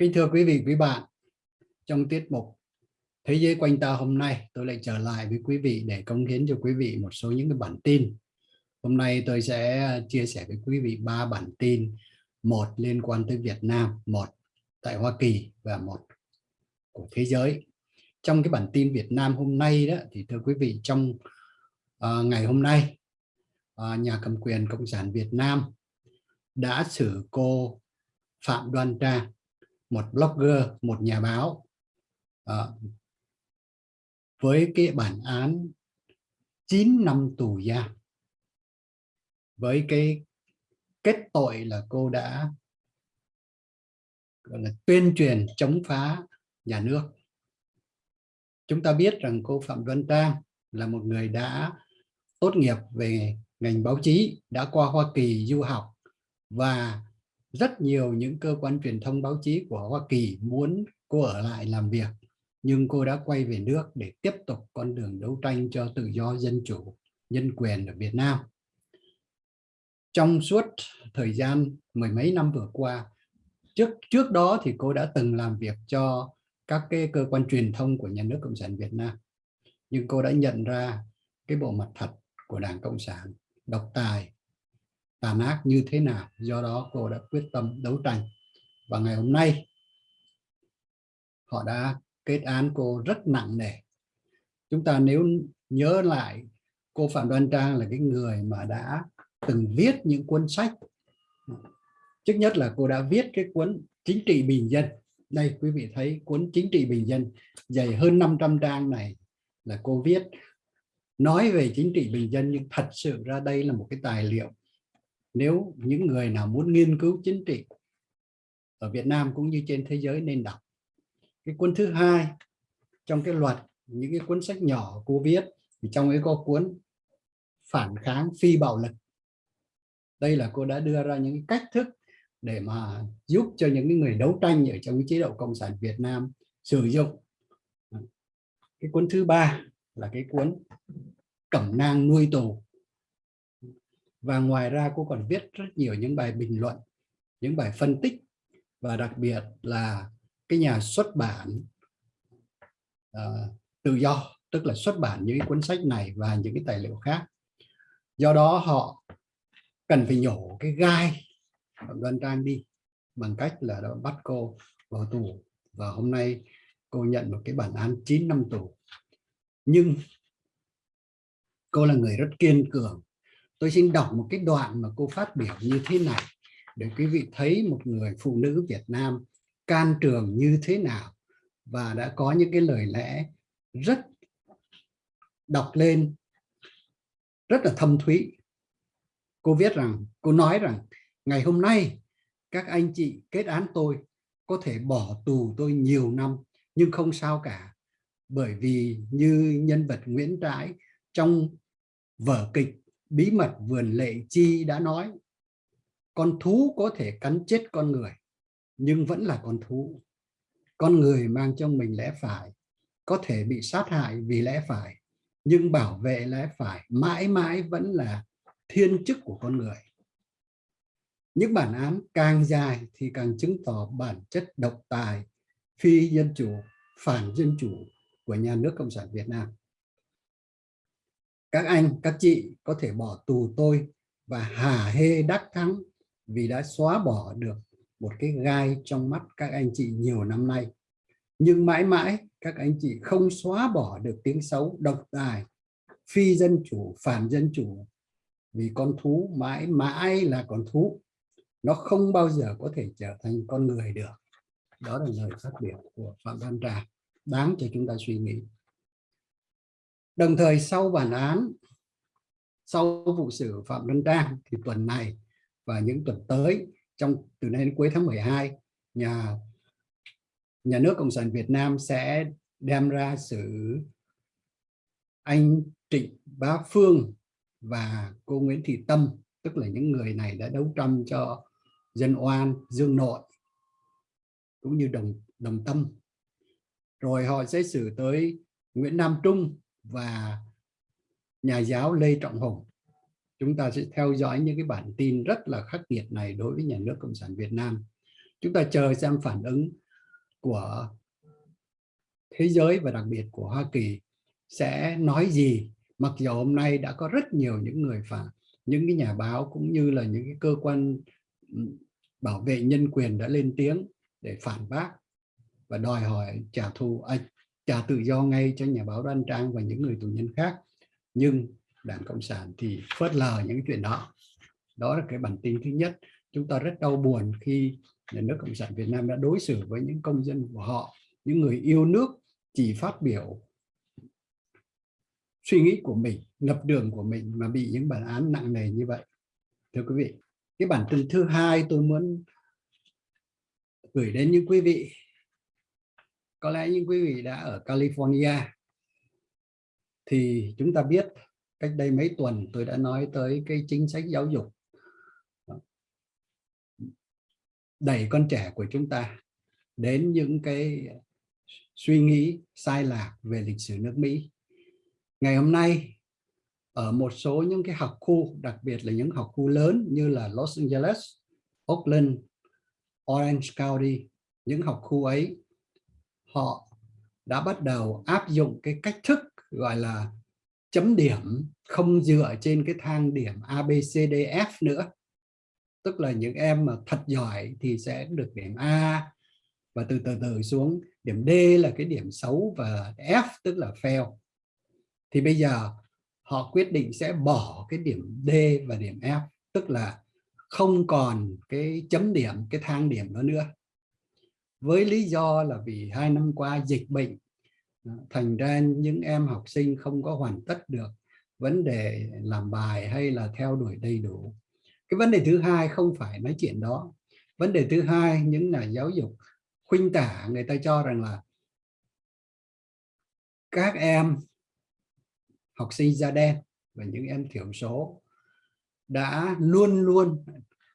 Kính thưa quý vị, quý bạn, trong tiết mục Thế giới quanh ta hôm nay, tôi lại trở lại với quý vị để cống hiến cho quý vị một số những cái bản tin. Hôm nay tôi sẽ chia sẻ với quý vị ba bản tin, một liên quan tới Việt Nam, một tại Hoa Kỳ và một của thế giới. Trong cái bản tin Việt Nam hôm nay đó thì thưa quý vị trong uh, ngày hôm nay uh, nhà cầm quyền Cộng sản Việt Nam đã xử cô Phạm Đoan Trang một blogger, một nhà báo. À, với cái bản án 9 năm tù giam. Với cái kết tội là cô đã gọi là tuyên truyền chống phá nhà nước. Chúng ta biết rằng cô Phạm Văn Trang là một người đã tốt nghiệp về ngành báo chí đã qua Hoa Kỳ du học và rất nhiều những cơ quan truyền thông báo chí của Hoa Kỳ muốn cô ở lại làm việc, nhưng cô đã quay về nước để tiếp tục con đường đấu tranh cho tự do dân chủ, nhân quyền ở Việt Nam. Trong suốt thời gian mười mấy năm vừa qua, trước trước đó thì cô đã từng làm việc cho các cái cơ quan truyền thông của nhà nước Cộng sản Việt Nam. Nhưng cô đã nhận ra cái bộ mặt thật của Đảng Cộng sản, độc tài tàn ác như thế nào. Do đó cô đã quyết tâm đấu tranh. Và ngày hôm nay, họ đã kết án cô rất nặng nề. Chúng ta nếu nhớ lại, cô Phạm Đoan Trang là cái người mà đã từng viết những cuốn sách. Trước nhất là cô đã viết cái cuốn chính trị bình dân. Đây, quý vị thấy cuốn chính trị bình dân dày hơn 500 trang này là cô viết. Nói về chính trị bình dân nhưng thật sự ra đây là một cái tài liệu nếu những người nào muốn nghiên cứu chính trị ở Việt Nam cũng như trên thế giới nên đọc. Cái cuốn thứ hai trong cái luật những cái cuốn sách nhỏ cô viết thì trong ấy có cuốn phản kháng phi bạo lực. Đây là cô đã đưa ra những cách thức để mà giúp cho những người đấu tranh ở trong cái chế độ cộng sản Việt Nam sử dụng. Cái cuốn thứ ba là cái cuốn cẩm nang nuôi tù và ngoài ra cô còn viết rất nhiều những bài bình luận những bài phân tích. Và đặc biệt là cái nhà xuất bản uh, tự do tức là xuất bản những cuốn sách này và những cái tài liệu khác. Do đó họ cần phải nhổ cái gai Phạm Đoan Trang đi bằng cách là đã bắt cô vào tù. Và hôm nay cô nhận một cái bản án 9 năm tù. Nhưng cô là người rất kiên cường tôi xin đọc một cái đoạn mà cô phát biểu như thế này để quý vị thấy một người phụ nữ Việt Nam can trường như thế nào và đã có những cái lời lẽ rất đọc lên, rất là thâm thúy. Cô viết rằng, cô nói rằng, ngày hôm nay, các anh chị kết án tôi có thể bỏ tù tôi nhiều năm, nhưng không sao cả, bởi vì như nhân vật Nguyễn Trãi trong vở kịch bí mật vườn lệ chi đã nói, con thú có thể cắn chết con người, nhưng vẫn là con thú. Con người mang trong mình lẽ phải, có thể bị sát hại vì lẽ phải, nhưng bảo vệ lẽ phải mãi mãi vẫn là thiên chức của con người. Những bản án càng dài thì càng chứng tỏ bản chất độc tài phi dân chủ, phản dân chủ của nhà nước cộng sản Việt Nam các anh, các chị có thể bỏ tù tôi và hả hê đắc thắng vì đã xóa bỏ được một cái gai trong mắt các anh chị nhiều năm nay. Nhưng mãi mãi, các anh chị không xóa bỏ được tiếng xấu độc tài, phi dân chủ phản dân chủ. Vì con thú mãi mãi là con thú, nó không bao giờ có thể trở thành con người được. Đó là lời phát biểu của phạm văn trà. Đáng cho chúng ta suy nghĩ đồng thời sau bản án, sau vụ xử phạm văn đang thì tuần này và những tuần tới, trong, từ nay đến cuối tháng 12 nhà nhà nước cộng sản Việt Nam sẽ đem ra xử anh Trịnh Bá Phương và cô Nguyễn Thị Tâm, tức là những người này đã đấu tranh cho dân oan, dương nội, cũng như đồng đồng tâm. Rồi họ sẽ xử tới Nguyễn Nam Trung và nhà giáo Lê Trọng Hùng. Chúng ta sẽ theo dõi những cái bản tin rất là khắc nghiệt này đối với nhà nước Cộng sản Việt Nam. Chúng ta chờ xem phản ứng của thế giới và đặc biệt của Hoa Kỳ sẽ nói gì. Mặc dù hôm nay đã có rất nhiều những người phản những cái nhà báo cũng như là những cái cơ quan bảo vệ nhân quyền đã lên tiếng để phản bác và đòi hỏi trả thù à, trả tự do ngay cho nhà báo Đoan Trang và những người tù nhân khác. Nhưng Đảng Cộng sản thì phớt lờ những chuyện đó. Đó là cái bản tin thứ nhất. Chúng ta rất đau buồn khi nhà nước Cộng sản Việt Nam đã đối xử với những công dân của họ, những người yêu nước chỉ phát biểu suy nghĩ của mình, lập đường của mình mà bị những bản án nặng nề như vậy. Thưa quý vị, cái bản tin thứ hai tôi muốn gửi đến những quý vị có lẽ những quý vị đã ở California thì chúng ta biết cách đây mấy tuần tôi đã nói tới cái chính sách giáo dục đẩy con trẻ của chúng ta đến những cái suy nghĩ sai lạc về lịch sử nước Mỹ. Ngày hôm nay ở một số những cái học khu, đặc biệt là những học khu lớn như là Los Angeles, Oakland, Orange County, những học khu ấy họ đã bắt đầu áp dụng cái cách thức gọi là chấm điểm không dựa trên cái thang điểm ABCDF nữa. Tức là những em mà thật giỏi thì sẽ được điểm A và từ từ từ xuống điểm D là cái điểm xấu và F tức là fail. Thì bây giờ họ quyết định sẽ bỏ cái điểm D và điểm F, tức là không còn cái chấm điểm, cái thang điểm đó nữa với lý do là vì hai năm qua dịch bệnh à, thành ra những em học sinh không có hoàn tất được vấn đề làm bài hay là theo đuổi đầy đủ. Cái vấn đề thứ hai không phải nói chuyện đó. Vấn đề thứ hai, những nhà giáo dục khuynh tả người ta cho rằng là các em, học sinh da đen và những em thiểu số đã luôn luôn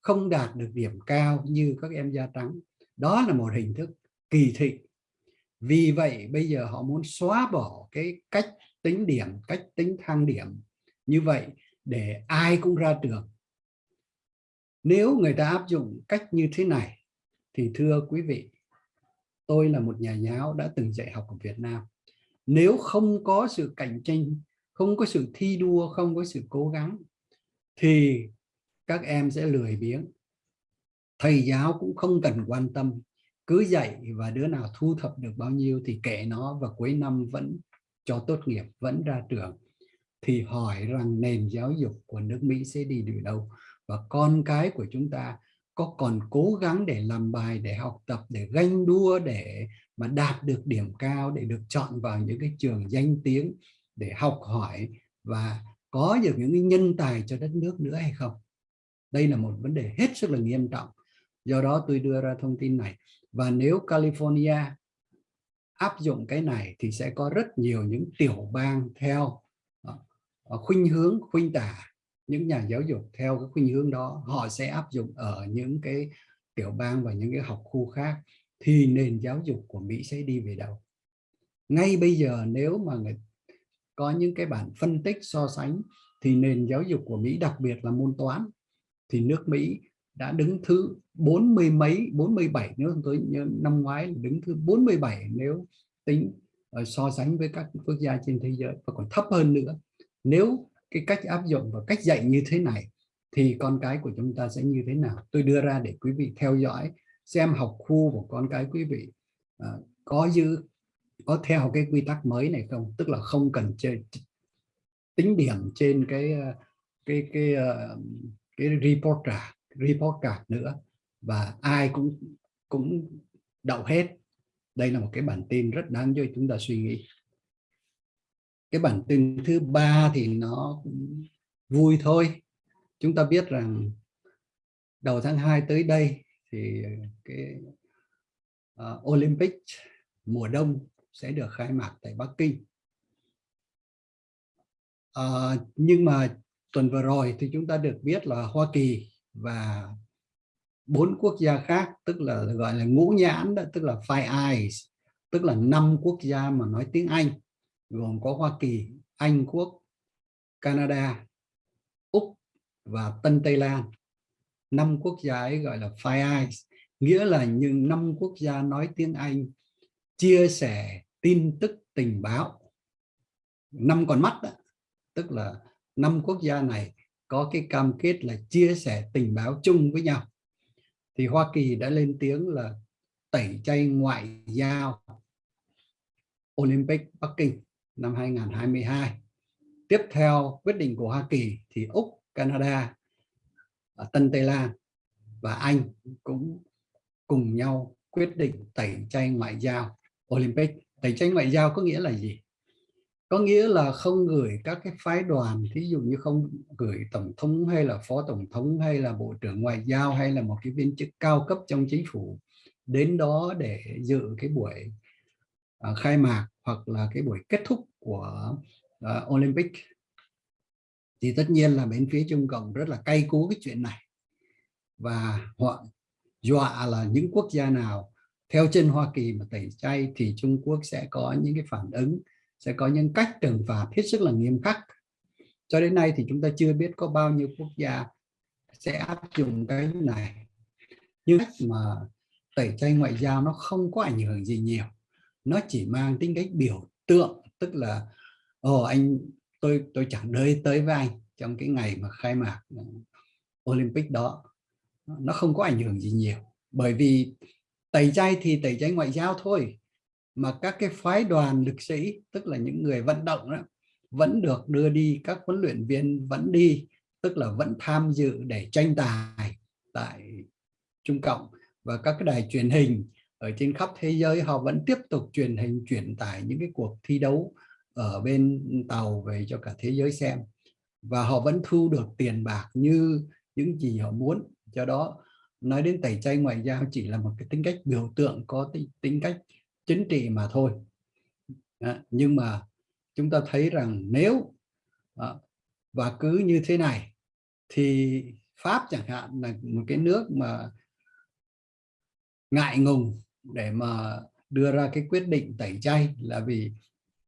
không đạt được điểm cao như các em da trắng đó là một hình thức kỳ thị. Vì vậy, bây giờ họ muốn xóa bỏ cái cách tính điểm, cách tính thang điểm như vậy để ai cũng ra trường. Nếu người ta áp dụng cách như thế này, thì thưa quý vị, tôi là một nhà giáo đã từng dạy học ở Việt Nam. Nếu không có sự cạnh tranh, không có sự thi đua, không có sự cố gắng, thì các em sẽ lười biếng thầy giáo cũng không cần quan tâm, cứ dạy và đứa nào thu thập được bao nhiêu thì kệ nó và cuối năm vẫn cho tốt nghiệp, vẫn ra trường. Thì hỏi rằng nền giáo dục của nước Mỹ sẽ đi được đâu? Và con cái của chúng ta có còn cố gắng để làm bài, để học tập, để ganh đua, để mà đạt được điểm cao, để được chọn vào những cái trường danh tiếng để học hỏi và có được những nhân tài cho đất nước nữa hay không? Đây là một vấn đề hết sức là nghiêm trọng do đó tôi đưa ra thông tin này. Và nếu California áp dụng cái này thì sẽ có rất nhiều những tiểu bang theo ờ, ờ, khuynh hướng, khuynh tả những nhà giáo dục theo cái khuynh hướng đó. Họ sẽ áp dụng ở những cái tiểu bang và những cái học khu khác thì nền giáo dục của Mỹ sẽ đi về đâu. Ngay bây giờ nếu mà người, có những cái bản phân tích so sánh thì nền giáo dục của Mỹ, đặc biệt là môn toán, thì nước Mỹ đã đứng thứ bốn mươi mấy 47 nếu tôi nhớ năm ngoái đứng thứ 47 nếu tính uh, so sánh với các quốc gia trên thế giới và còn thấp hơn nữa. Nếu cái cách áp dụng và cách dạy như thế này thì con cái của chúng ta sẽ như thế nào? Tôi đưa ra để quý vị theo dõi xem học khu của con cái quý vị uh, có giữ có theo cái quy tắc mới này không? Tức là không cần chơi tính điểm trên cái ờ, cái cái cái, cái report trả report card nữa và ai cũng cũng đậu hết. Đây là một cái bản tin rất đáng cho chúng ta suy nghĩ. Cái bản tin thứ ba thì nó cũng vui thôi. Chúng ta biết rằng đầu tháng 2 tới đây thì cái uh, Olympic mùa đông sẽ được khai mạc tại Bắc Kinh. Uh, nhưng mà tuần vừa rồi thì chúng ta được biết là Hoa Kỳ và bốn quốc gia khác tức là gọi là ngũ nhãn đó, tức là Five Eyes tức là năm quốc gia mà nói tiếng Anh gồm có Hoa Kỳ, Anh Quốc, Canada, Úc và Tân Tây Lan. Năm quốc gia ấy gọi là Five Eyes nghĩa là những năm quốc gia nói tiếng Anh chia sẻ tin tức tình báo năm con mắt đó, tức là năm quốc gia này có cái cam kết là chia sẻ tình báo chung với nhau. Thì Hoa Kỳ đã lên tiếng là tẩy chay ngoại giao Olympic Bắc Kinh năm 2022 tiếp theo quyết định của Hoa Kỳ thì Úc, Canada à, Tân Tây Lan và Anh cũng cùng nhau quyết định tẩy chay ngoại giao Olympic. Tẩy chay ngoại giao có nghĩa là gì? Có nghĩa là không gửi các cái phái đoàn thí dụ như không gửi tổng thống hay là phó tổng thống hay là bộ trưởng ngoại giao hay là một cái viên chức cao cấp trong chính phủ đến đó để dự cái buổi uh, khai mạc hoặc là cái buổi kết thúc của uh, Olympic. Thì tất nhiên là bên phía Trung Cộng rất là cay cú cái chuyện này. Và họ dọa là những quốc gia nào theo chân Hoa Kỳ mà tẩy chay thì Trung Quốc sẽ có những cái phản ứng sẽ có những cách trừng phạt hết sức là nghiêm khắc. Cho đến nay thì chúng ta chưa biết có bao nhiêu quốc gia sẽ áp dụng cái này. Nhưng mà tẩy chay ngoại giao nó không có ảnh hưởng gì nhiều. Nó chỉ mang tính cách biểu tượng, tức là, ồ, anh, tôi tôi chẳng đợi tới với anh trong cái ngày mà khai mạc ừ, Olympic đó. Nó không có ảnh hưởng gì nhiều. Bởi vì tẩy chay thì tẩy chay ngoại giao thôi mà các cái phái đoàn lực sĩ tức là những người vận động đó vẫn được đưa đi các huấn luyện viên vẫn đi tức là vẫn tham dự để tranh tài tại Trung Cộng. Và các cái đài truyền hình ở trên khắp thế giới họ vẫn tiếp tục truyền hình truyền tải những cái cuộc thi đấu ở bên tàu về cho cả thế giới xem. Và họ vẫn thu được tiền bạc như những gì họ muốn. Do đó nói đến tẩy chay ngoại giao chỉ là một cái tính cách biểu tượng có tính, tính cách chính trị mà thôi. À, nhưng mà chúng ta thấy rằng nếu à, và cứ như thế này thì Pháp chẳng hạn là một cái nước mà ngại ngùng để mà đưa ra cái quyết định tẩy chay là vì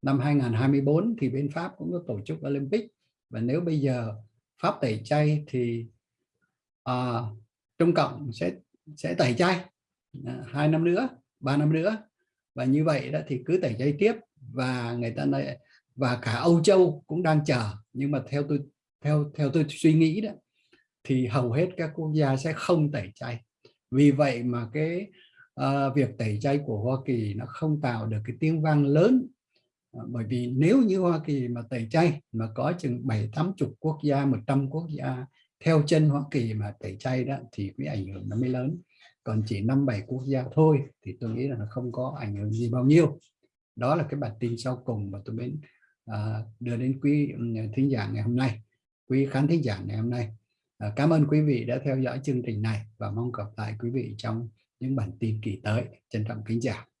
năm 2024 thì bên Pháp cũng có tổ chức Olympic. Và nếu bây giờ Pháp tẩy chay thì à, Trung Cộng sẽ sẽ tẩy chay à, hai năm nữa ba năm nữa và như vậy đó thì cứ tẩy chay tiếp và người ta lại và cả Âu Châu cũng đang chờ. Nhưng mà theo tôi theo theo tôi suy nghĩ đó thì hầu hết các quốc gia sẽ không tẩy chay. Vì vậy mà cái uh, việc tẩy chay của Hoa Kỳ nó không tạo được cái tiếng vang lớn. Ờ, bởi vì nếu như Hoa Kỳ mà tẩy chay mà có chừng bảy tám chục quốc gia 100 quốc gia theo chân Hoa Kỳ mà tẩy chay đó thì cái ảnh hưởng nó mới lớn còn chỉ năm bảy quốc gia thôi thì tôi nghĩ là nó không có ảnh hưởng gì bao nhiêu. Đó là cái bản tin sau cùng mà tôi muốn à, đưa đến quý ừ, thính giả ngày hôm nay quý khán thính giả ngày hôm nay. À, cảm ơn quý vị đã theo dõi chương trình này và mong gặp lại quý vị trong những bản tin kỳ tới. Trân trọng kính chào.